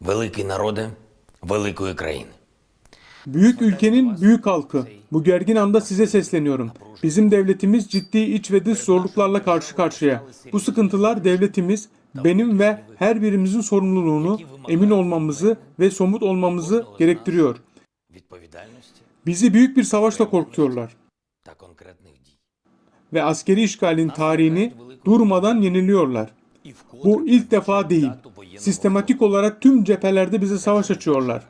Великий народе великої країни. Büyük ülkenin büyük halkı. Bu gergin anda size sesleniyorum. Bizim devletimiz ciddi iç ve dış zorluklarla karşı karşıya. Bu sıkıntılar devletimiz, benim ve her birimizin sorumluluğunu, emin olmamızı ve somut olmamızı gerektiriyor. Відповідальності Bizi büyük bir savaşla korkutuyorlar та конкретних дій. ve askeri işgalin tarihini durmadan yeniliyorlar. Bu ilk defa değil. Sistematik olarak tüm cephelerde bize savaş açıyorlar.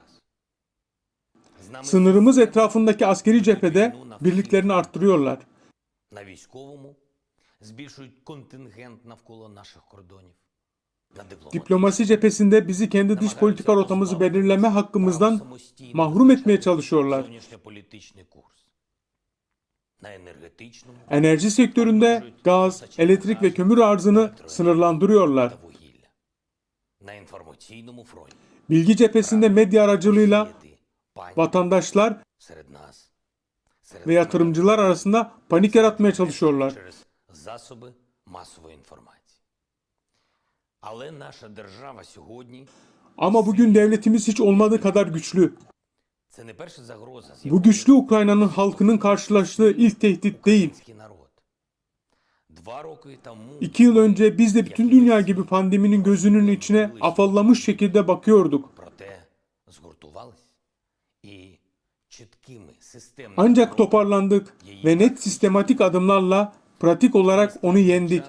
Sınırımız etrafındaki askeri cephede birliklerini arttırıyorlar. Diplomasi cephesinde bizi kendi dış politika rotamızı belirleme hakkımızdan mahrum etmeye çalışıyorlar. Enerji sektöründe gaz, elektrik ve kömür arzını sınırlandırıyorlar. Bilgi cephesinde medya aracılığıyla vatandaşlar ve yatırımcılar arasında panik yaratmaya çalışıyorlar. Ama bugün devletimiz hiç olmadığı kadar güçlü. Bu güçlü Ukrayna'nın halkının karşılaştığı ilk tehdit değil. İki yıl önce biz de bütün dünya gibi pandeminin gözünün içine afallamış şekilde bakıyorduk. Ancak toparlandık ve net sistematik adımlarla pratik olarak onu yendik.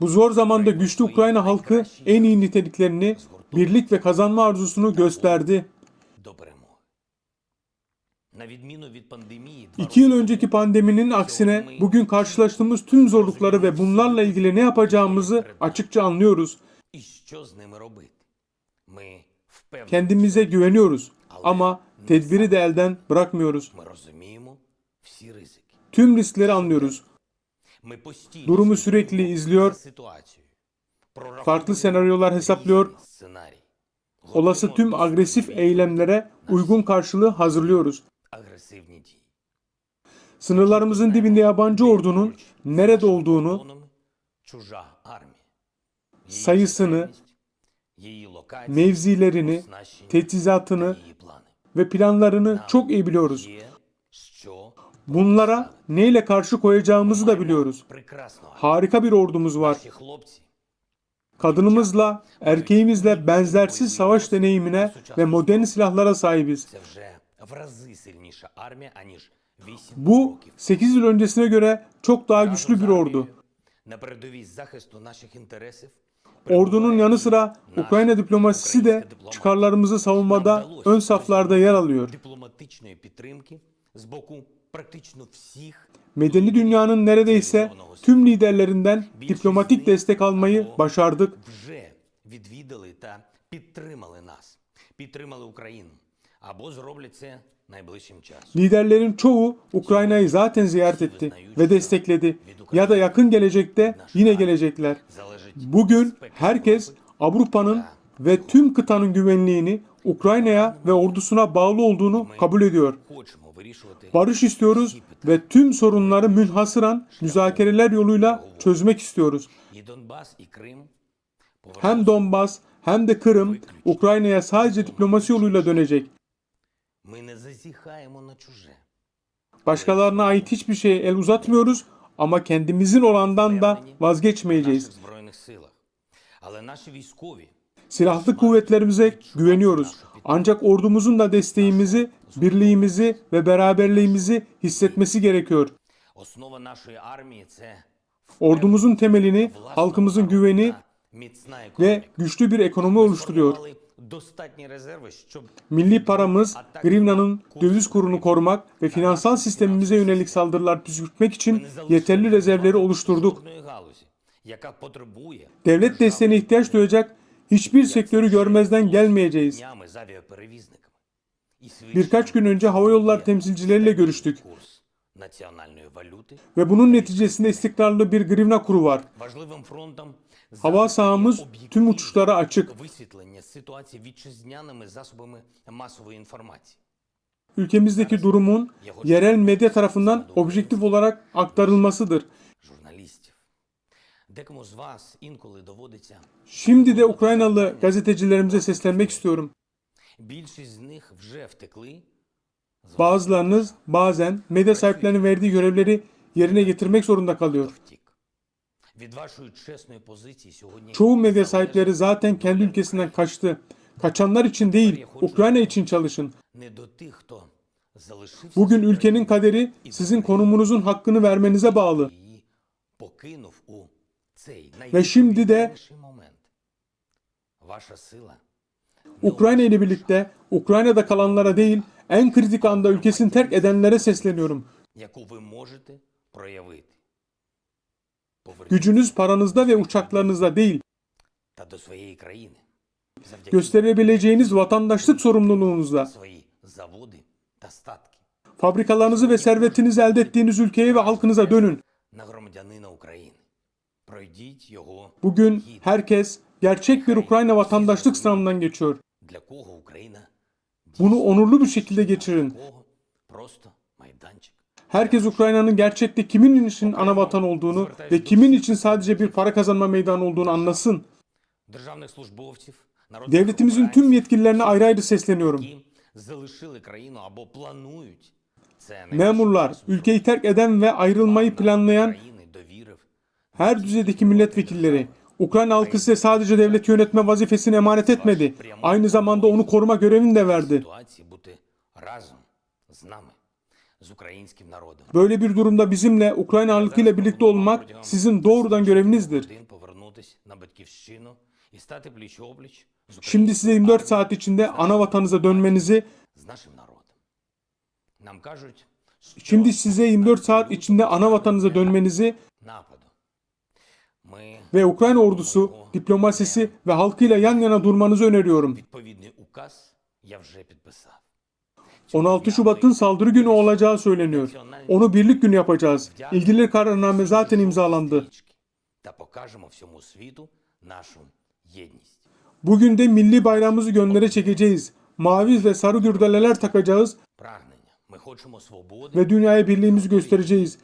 Bu zor zamanda güçlü Ukrayna halkı en iyi niteliklerini, birlik ve kazanma arzusunu gösterdi. İki yıl önceki pandeminin aksine bugün karşılaştığımız tüm zorlukları ve bunlarla ilgili ne yapacağımızı açıkça anlıyoruz. Kendimize güveniyoruz ama tedbiri de elden bırakmıyoruz. Tüm riskleri anlıyoruz. Durumu sürekli izliyor, farklı senaryolar hesaplıyor, olası tüm agresif eylemlere uygun karşılığı hazırlıyoruz. Sınırlarımızın dibinde yabancı ordunun nerede olduğunu, sayısını, mevzilerini, teçhizatını ve planlarını çok iyi biliyoruz. Bunlara neyle karşı koyacağımızı da biliyoruz. Harika bir ordumuz var. Kadınımızla, erkeğimizle benzersiz savaş deneyimine ve modern silahlara sahibiz. Bu 8 yıl öncesine göre çok daha güçlü bir ordu. Ordunun yanı sıra Ukrayna diplomasisi de çıkarlarımızı savunmada ön saflarda yer alıyor. Medeni dünyanın neredeyse tüm liderlerinden diplomatik destek almayı başardık. Liderlerin çoğu Ukrayna'yı zaten ziyaret etti ve destekledi ya da yakın gelecekte yine gelecekler. Bugün herkes Avrupa'nın ve tüm kıtanın güvenliğini Ukrayna'ya ve ordusuna bağlı olduğunu kabul ediyor. Barış istiyoruz ve tüm sorunları münhasıran müzakereler yoluyla çözmek istiyoruz. Hem Donbas hem de Kırım Ukrayna'ya sadece diplomasi yoluyla dönecek. Başkalarına ait hiçbir şeye el uzatmıyoruz ama kendimizin olandan da vazgeçmeyeceğiz. Silahlı kuvvetlerimize güveniyoruz ancak ordumuzun da desteğimizi, birliğimizi ve beraberliğimizi hissetmesi gerekiyor. Ordumuzun temelini, halkımızın güveni ve güçlü bir ekonomi oluşturuyor. Milli paramız, grivnanın döviz kurunu korumak ve finansal sistemimize yönelik saldırılar püskürtmek için yeterli rezervleri oluşturduk. Devlet desteğine ihtiyaç duyacak Hiçbir sektörü görmezden gelmeyeceğiz. Birkaç gün önce hava yollar temsilcileriyle görüştük. Ve bunun neticesinde istikrarlı bir grivna kuru var. Hava sahamız tüm uçuşlara açık. Ülkemizdeki durumun yerel medya tarafından objektif olarak aktarılmasıdır. журналістів, Декому з вас інколи доводиться Şimdi de Ukraynalı gazetecilerimize seslenmek istiyorum. більшість з них вже втекли з Bazılarınız bazen medya sahiplerinin verdiği görevleri yerine getirmek zorunda kalıyor. втік. Від вашої чесної позиції сьогодні Çoğu medya sahipleri zaten kendi ülkesinden kaçtı. Kaçanlar için değil, Ukrayna için çalışın. не до тих, хто залишився Bugün ülkenin kaderi sizin konumunuzun hakkını vermenize bağlı. її покинув у цей Ve şimdi de Ukrayna ile birlikte Ukrayna'da kalanlara değil en kritik anda ülkesini terk edenlere sesleniyorum. Gücünüz paranızda ve uçaklarınızda değil, gösterebileceğiniz vatandaşlık sorumluluğunuzda, fabrikalarınızı ve servetinizi elde ettiğiniz ülkeye ve halkınıza dönün. Bugün herkes gerçek bir Ukrayna vatandaşlık sınavından geçiyor. Bunu onurlu bir şekilde geçirin. Herkes Ukrayna'nın gerçekte kimin için ana vatan olduğunu ve kimin için sadece bir para kazanma meydanı olduğunu anlasın. Devletimizin tüm yetkililerine ayrı ayrı sesleniyorum. Memurlar, ülkeyi terk eden ve ayrılmayı planlayan her düzeydeki milletvekilleri Ukrayna halkı size sadece devlet yönetme vazifesini emanet etmedi. Aynı zamanda onu koruma görevini de verdi. Böyle bir durumda bizimle, Ukrayna halkıyla birlikte olmak sizin doğrudan görevinizdir. Şimdi size 24 saat içinde ana vatanınıza dönmenizi Şimdi size 24 saat içinde ana vatanınıza dönmenizi ve Ukrayna ordusu, diplomasisi ve halkıyla yan yana durmanızı öneriyorum. 16 Şubat'ın saldırı günü olacağı söyleniyor. Onu birlik günü yapacağız. İlgili kararname zaten imzalandı. Bugün de milli bayrağımızı göndere çekeceğiz. Mavi ve sarı gürdeleler takacağız. Ve dünyaya birliğimizi göstereceğiz.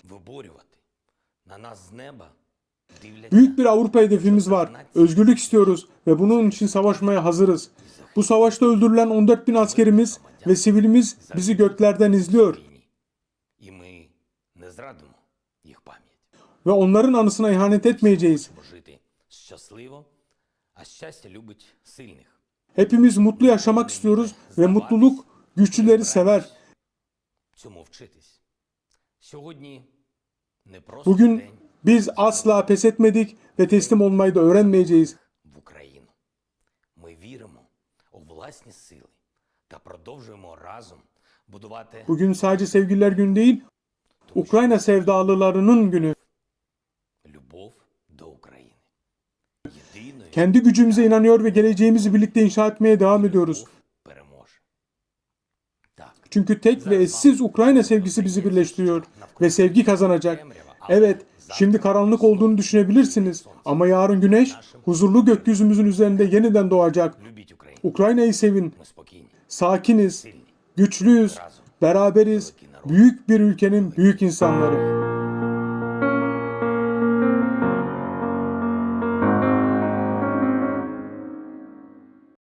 Büyük bir Avrupa hedefimiz var. Özgürlük istiyoruz ve bunun için savaşmaya hazırız. Bu savaşta öldürülen 14 bin askerimiz ve sivilimiz bizi göklerden izliyor. Ve onların anısına ihanet etmeyeceğiz. Hepimiz mutlu yaşamak istiyoruz ve mutluluk güçlüleri sever. Bugün biz asla pes etmedik ve teslim olmayı da öğrenmeyeceğiz. Bugün sadece sevgililer günü değil, Ukrayna sevdalılarının günü. Kendi gücümüze inanıyor ve geleceğimizi birlikte inşa etmeye devam ediyoruz. Çünkü tek ve eşsiz Ukrayna sevgisi bizi birleştiriyor ve sevgi kazanacak. Evet, şimdi karanlık olduğunu düşünebilirsiniz. Ama yarın güneş huzurlu gökyüzümüzün üzerinde yeniden doğacak. Ukrayna'yı sevin. Sakiniz, güçlüyüz, beraberiz, büyük bir ülkenin büyük insanları.